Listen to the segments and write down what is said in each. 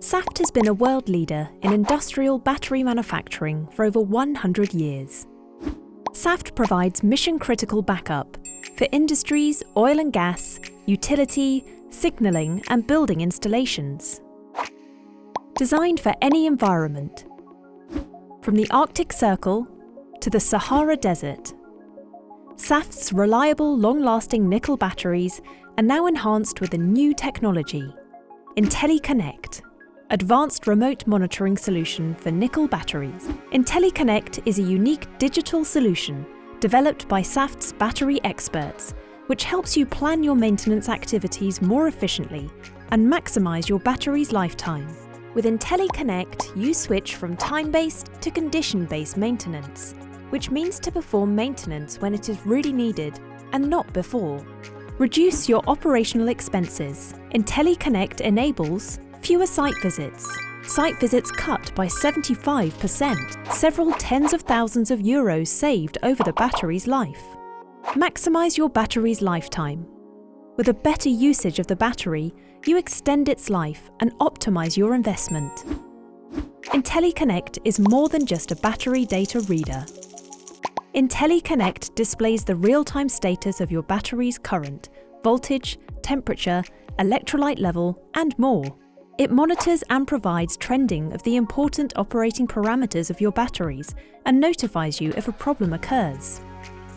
Saft has been a world leader in industrial battery manufacturing for over 100 years. Saft provides mission-critical backup for industries, oil and gas, utility, signalling and building installations. Designed for any environment, from the Arctic Circle to the Sahara Desert, Saft's reliable, long-lasting nickel batteries are now enhanced with a new technology, IntelliConnect, advanced remote monitoring solution for nickel batteries. IntelliConnect is a unique digital solution developed by Saft's battery experts, which helps you plan your maintenance activities more efficiently and maximise your battery's lifetime. With IntelliConnect, you switch from time-based to condition-based maintenance, which means to perform maintenance when it is really needed and not before. Reduce your operational expenses. IntelliConnect enables fewer site visits, site visits cut by 75%, several tens of thousands of euros saved over the battery's life. Maximise your battery's lifetime. With a better usage of the battery, you extend its life and optimise your investment. IntelliConnect is more than just a battery data reader. IntelliConnect displays the real-time status of your battery's current, voltage, temperature, electrolyte level and more. It monitors and provides trending of the important operating parameters of your batteries and notifies you if a problem occurs.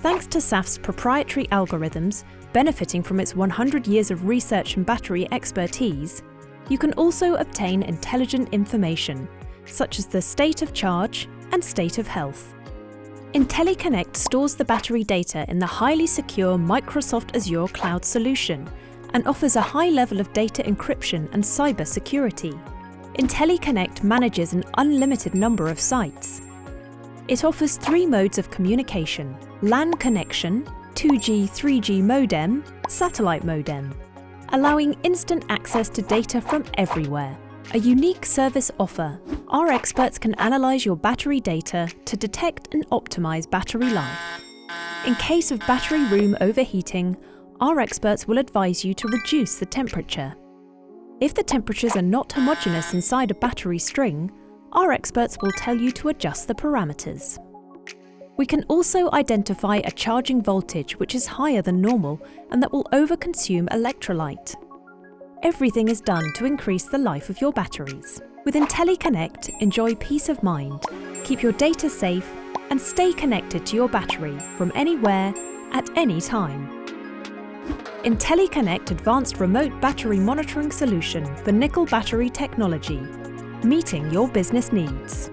Thanks to Saft's proprietary algorithms, benefiting from its 100 years of research and battery expertise, you can also obtain intelligent information, such as the state of charge and state of health. IntelliConnect stores the battery data in the highly secure Microsoft Azure cloud solution and offers a high level of data encryption and cyber security. IntelliConnect manages an unlimited number of sites. It offers three modes of communication, LAN connection, 2G, 3G modem, satellite modem, allowing instant access to data from everywhere. A unique service offer. Our experts can analyse your battery data to detect and optimise battery life. In case of battery room overheating, our experts will advise you to reduce the temperature. If the temperatures are not homogeneous inside a battery string, our experts will tell you to adjust the parameters. We can also identify a charging voltage which is higher than normal and that will overconsume electrolyte. Everything is done to increase the life of your batteries. With IntelliConnect, enjoy peace of mind, keep your data safe and stay connected to your battery from anywhere, at any time. IntelliConnect Advanced Remote Battery Monitoring Solution for Nickel Battery Technology, meeting your business needs.